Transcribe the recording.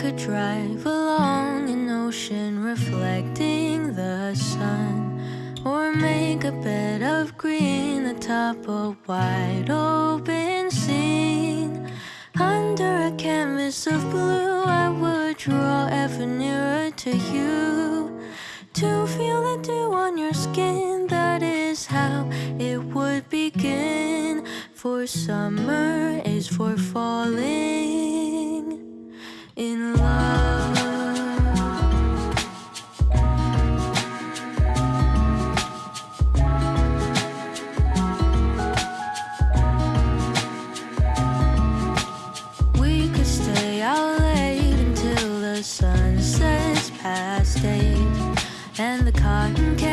could drive along an ocean reflecting the sun, or make a bed of green atop a wide open scene. Under a canvas of blue, I would draw ever nearer to you. To feel the dew on your skin, that is how it would begin. For summer is for falling the sun sets past eight, and the cotton candy